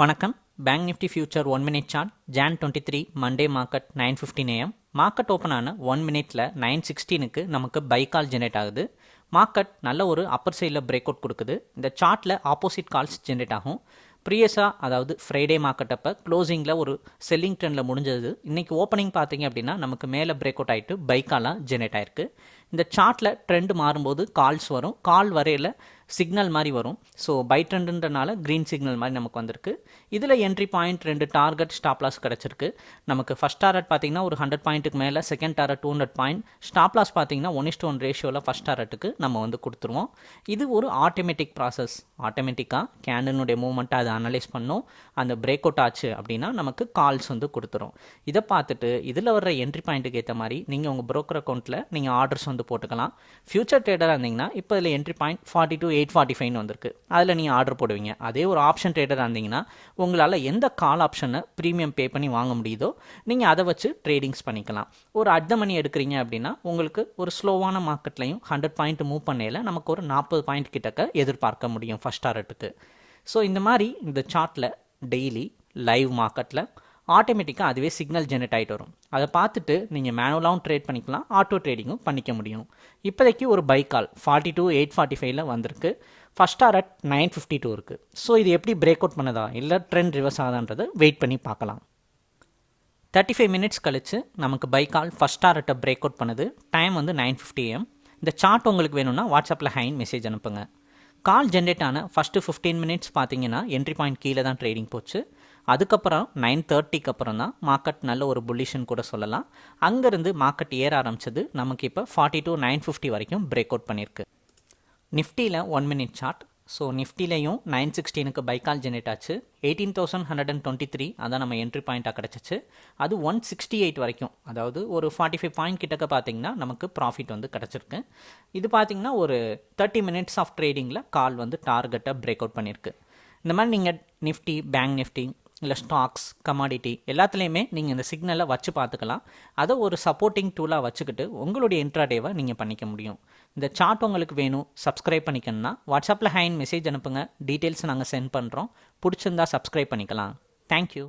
வணக்கம். Bank Nifty future one minute chart Jan twenty three Monday market nine fifteen AM market open ஆன one மினிட்ல nine சிக்ஸ்டீனுக்கு நமக்கு buy call generate ஆகுது. Market நல்ல ஒரு அப்பர் சைடில் பிரேக் அவுட் கொடுக்குது. இந்த சார்ட்டில் ஆப்போசிட் கால்ஸ் ஜென்ரேட் ஆகும். ப்ரீயஸாக அதாவது ஃப்ரைடே மார்க்கெட் அப்போ க்ளோசிங்கில் ஒரு செல்லிங் ட்ரெண்டில் முடிஞ்சது. இன்றைக்கி ஓப்பனிங் பார்த்தீங்க அப்படின்னா நமக்கு மேலே பிரேக் அவுட் ஆகிட்டு பைக்காலாம் ஜென்ரேட் ஆயிருக்கு. இந்த சார்ட்டில் ட்ரெண்ட் மாறும்போது கால்ஸ் வரும். கால் வரையில் சிக்னல் மாதிரி வரும். ஸோ பை ட்ரெண்டுன்றனால க்ரீன் சிக்னல் மாதிரி நமக்கு வந்திருக்கு. இதில் என்ட்ரி பாயிண்ட் ரெண்டு டார்கெட் ஸ்டாப் லாஸ் கிடச்சிருக்கு. நமக்கு ஃபஸ்ட் டாரட் பார்த்தீங்கன்னா ஒரு ஹண்ட்ரட் பாயிண்ட்டுக்கு மேலே second target two hundred point stop loss பார்த்தீங்கன்னா ஒன் இஸ்ட் ஒன் ரேஷியோவில் ஃபஸ்ட் டாரட்டுக்கு நம்ம வந்து கொடுத்துருவோம். இது ஒரு ஆட்டோமேட்டிக் ப்ராசஸ் ஆட்டோமேட்டிக்காக கேண்டனுடைய மூவ்மெண்ட்டை அதை அனலைஸ் பண்ணும். அந்த பிரேக் அவுட் ஆச்சு அப்படின்னா நமக்கு கால்ஸ் வந்து கொடுத்துரும். இதை பார்த்துட்டு இதில் வர்ற என்ட்ரி பாயிண்ட்டுக்கு ஏற்ற மாதிரி நீங்கள் உங்கள் ப்ரோக்கர் அக்கௌண்ட்டில் நீங்கள் ஆர்டர்ஸ் வந்து போட்டுக்கலாம். ஃபியூச்சர் ட்ரேடராக இருந்தீங்கன்னா இப்போ இதில் entry point forty two eight forty ஃபைவ்னு வந்திருக்கு. அதில் நீங்கள் ஆர்டர் போடுவீங்க. அதே ஒரு ஆப்ஷன் ட்ரேடராக இருந்தீங்கன்னா உங்களால் எந்த கால் ஆப்ஷனை ப்ரீமியம் பே பண்ணி வாங்க முடியுதோ நீங்கள் அதை வச்சு ட்ரேடிங்ஸ் பண்ணிக்கலாம். ஒரு அர்த்த மணி எடுக்கிறீங்க அப்படின்னா உங்களுக்கு ஒரு ஸ்லோவான மார்க்கெட்லையும் ஹண்ட்ரட் பாயிண்ட் மூவ் பண்ணையில் நமக்கு ஒரு நாற்பது பாயிண்ட் கிட்டக்க எதிர்பார்க்க முடியும் ஃபஸ்ட் டாரட்டுக்கு ஸோ இந்த மாதிரி இந்த சார்ட்டில் டெய்லி லைவ் மார்க்கெட்டில் ஆட்டோமேட்டிக்காக அதுவே சிக்னல் ஜென்ரேட் ஆகிட்டு வரும். அதை பார்த்துட்டு நீங்கள் மேனுவலாகவும் ட்ரேட் பண்ணிக்கலாம் ஆட்டோ ட்ரேடிங்கும் பண்ணிக்க முடியும். இப்போதைக்கு ஒரு buy call forty two eight forty ஃபைவ்ல வந்திருக்கு. First at nine fifty two இருக்குது ஸோ இது எப்படி பிரேக் அவுட் பண்ணதா? இல்லை ட்ரெண்ட் ரிவர்ஸ் ஆகுதான்றதை வெயிட் பண்ணி பார்க்கலாம். தேர்ட்டி ஃபைவ் மினிட்ஸ் கழித்து நமக்கு பை கால் ஃபஸ்ட் டாரட்டை பிரேக் அவுட் பண்ணுது. டைம் வந்து நைன் ஃபிஃப்டி ஏஎம் இந்த சார்ட் உங்களுக்கு வேணும்னா வாட்ஸ்அப்பில் ஹைன் மெசேஜ் அனுப்புங்க. கால் ஜென்ரேட் ஆன ஃபஸ்ட்டு ஃபிஃப்டீன் மினிட்ஸ் பார்த்தீங்கன்னா என்ட்ரி பாயிண்ட் கீழே தான் ட்ரேடிங் போச்சு. அதுக்கப்புறம் நைன் தேர்ட்டிக்கு அப்புறம் தான் மார்க்கெட் நல்ல ஒரு புல்லிஷன் கூட சொல்லலாம். அங்கேருந்து மார்க்கெட் ஏற ஆரம்பிச்சது நமக்கு இப்போ ஃபார்ட்டி டூ நைன் ஃபிஃப்டி வரைக்கும் பிரேக் அவுட் பண்ணியிருக்கு நிஃப்டியில் ஒன் மினிட் சார்ட் ஸோ நிஃப்டிலையும் நைன் சிக்ஸ்டீனுக்கு பைக்கால் ஜெனரேட் ஆச்சு. Eighteen thousand hundred and twenty three அதான் நம்ம என்ட்ரி பாயிண்ட்டாக கிடச்சிச்சு. அது ஒன் சிக்ஸ்டி எயிட் வரைக்கும். அதாவது ஒரு ஃபார்ட்டி ஃபைவ் பாயிண்ட் கிட்டக்க பார்த்தீங்கன்னா நமக்கு ப்ராஃபிட் வந்து கிடச்சிருக்கு. இது பார்த்தீங்கன்னா ஒரு தேர்ட்டி மினிட்ஸ் ஆஃப் ட்ரேடிங்கில் கால் வந்து டார்கெட்டை பிரேக் அவுட் பண்ணியிருக்கு இந்த மாதிரி நீங்கள் நிஃப்டி பேங்க் நிஃப்டி இல்லை ஸ்டாக்ஸ் கமாடிட்டி எல்லாத்துலேயுமே நீங்கள் இந்த சிக்னலை வச்சு பார்த்துக்கலாம். அதை ஒரு சப்போர்ட்டிங் டூலாக வச்சுக்கிட்டு உங்களுடைய இன்ட்ராடேவை நீங்கள் பண்ணிக்க முடியும். இந்த சார்ட் உங்களுக்கு வேணும் சப்ஸ்கிரைப் பண்ணிக்கணும்னா வாட்ஸ்அப்பில் ஹேண்ட் மெசேஜ் அனுப்புங்க. டீட்டெயில்ஸ் நாங்கள் சென்ட் பண்ணுறோம் பிடிச்சிருந்தா சப்ஸ்கிரைப் பண்ணிக்கலாம். தேங்க்யூ